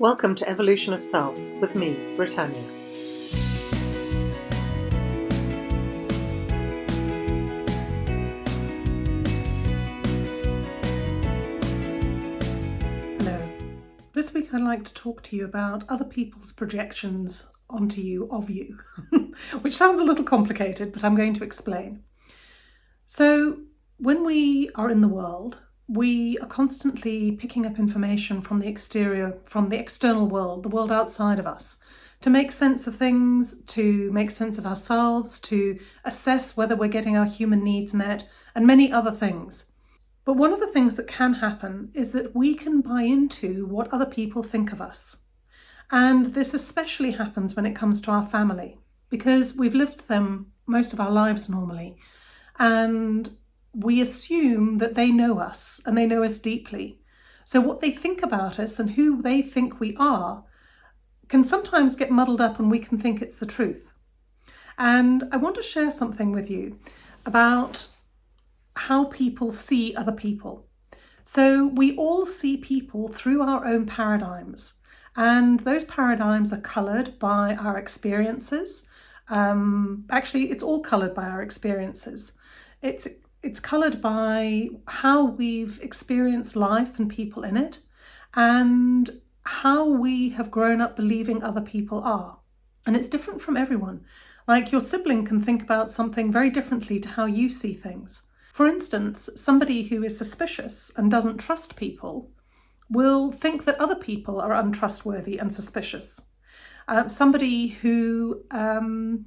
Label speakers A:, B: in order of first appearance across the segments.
A: Welcome to Evolution of Self with me, Britannia.
B: Hello. This week I'd like to talk to you about other people's projections onto you of you, which sounds a little complicated, but I'm going to explain. So, when we are in the world, we are constantly picking up information from the exterior, from the external world, the world outside of us, to make sense of things, to make sense of ourselves, to assess whether we're getting our human needs met, and many other things. But one of the things that can happen is that we can buy into what other people think of us. And this especially happens when it comes to our family, because we've lived them most of our lives normally. And we assume that they know us and they know us deeply. So what they think about us and who they think we are can sometimes get muddled up and we can think it's the truth. And I want to share something with you about how people see other people. So we all see people through our own paradigms and those paradigms are coloured by our experiences. Um, actually, it's all coloured by our experiences. It's it's coloured by how we've experienced life and people in it and how we have grown up believing other people are. And it's different from everyone. Like your sibling can think about something very differently to how you see things. For instance, somebody who is suspicious and doesn't trust people will think that other people are untrustworthy and suspicious. Uh, somebody who um,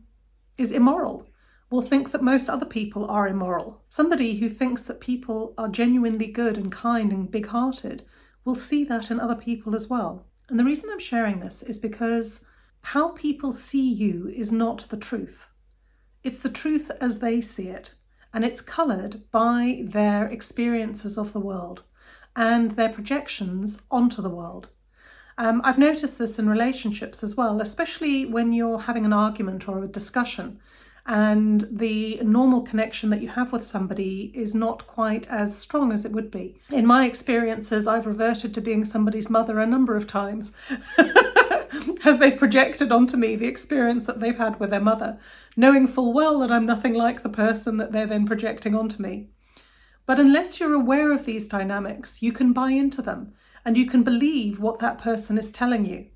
B: is immoral will think that most other people are immoral. Somebody who thinks that people are genuinely good and kind and big-hearted will see that in other people as well. And the reason I'm sharing this is because how people see you is not the truth. It's the truth as they see it, and it's coloured by their experiences of the world and their projections onto the world. Um, I've noticed this in relationships as well, especially when you're having an argument or a discussion and the normal connection that you have with somebody is not quite as strong as it would be. In my experiences, I've reverted to being somebody's mother a number of times as they've projected onto me the experience that they've had with their mother, knowing full well that I'm nothing like the person that they're then projecting onto me. But unless you're aware of these dynamics, you can buy into them and you can believe what that person is telling you.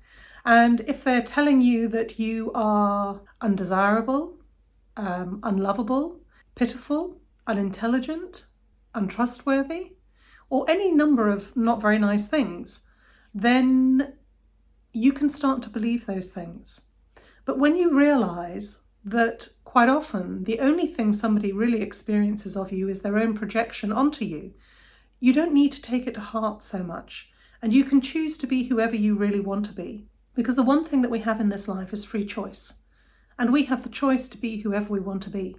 B: And if they're telling you that you are undesirable, um, unlovable, pitiful, unintelligent, untrustworthy, or any number of not very nice things, then you can start to believe those things. But when you realise that quite often the only thing somebody really experiences of you is their own projection onto you, you don't need to take it to heart so much. And you can choose to be whoever you really want to be. Because the one thing that we have in this life is free choice and we have the choice to be whoever we want to be.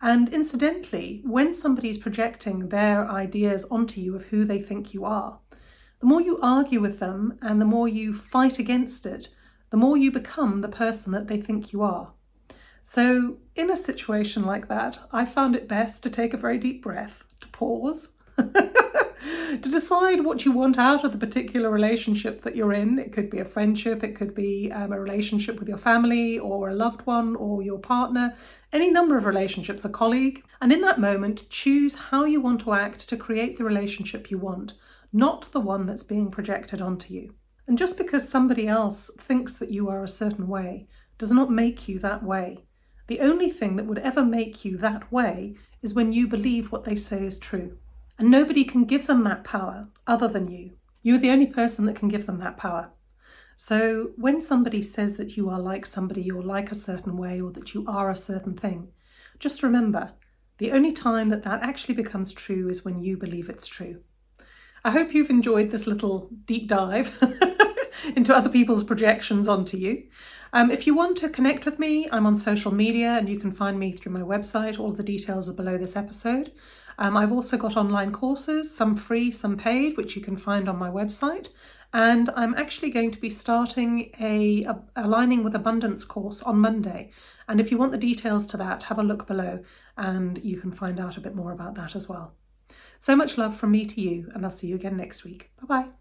B: And incidentally, when somebody's projecting their ideas onto you of who they think you are, the more you argue with them and the more you fight against it, the more you become the person that they think you are. So in a situation like that, I found it best to take a very deep breath, to pause, to decide what you want out of the particular relationship that you're in. It could be a friendship, it could be um, a relationship with your family or a loved one or your partner, any number of relationships, a colleague. And in that moment, choose how you want to act to create the relationship you want, not the one that's being projected onto you. And just because somebody else thinks that you are a certain way does not make you that way. The only thing that would ever make you that way is when you believe what they say is true. And nobody can give them that power other than you. You're the only person that can give them that power. So when somebody says that you are like somebody or like a certain way or that you are a certain thing, just remember, the only time that that actually becomes true is when you believe it's true. I hope you've enjoyed this little deep dive into other people's projections onto you. Um, if you want to connect with me, I'm on social media and you can find me through my website. All the details are below this episode. Um, I've also got online courses, some free, some paid, which you can find on my website. And I'm actually going to be starting a, a Aligning with Abundance course on Monday. And if you want the details to that, have a look below and you can find out a bit more about that as well. So much love from me to you, and I'll see you again next week. Bye-bye.